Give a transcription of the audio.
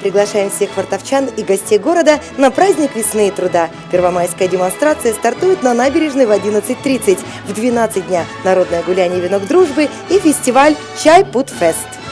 Приглашаем всех фортовчан и гостей города на праздник весны и труда. Первомайская демонстрация стартует на набережной в 11.30. В 12 дня народное гуляние «Венок дружбы» и фестиваль чай-путфест.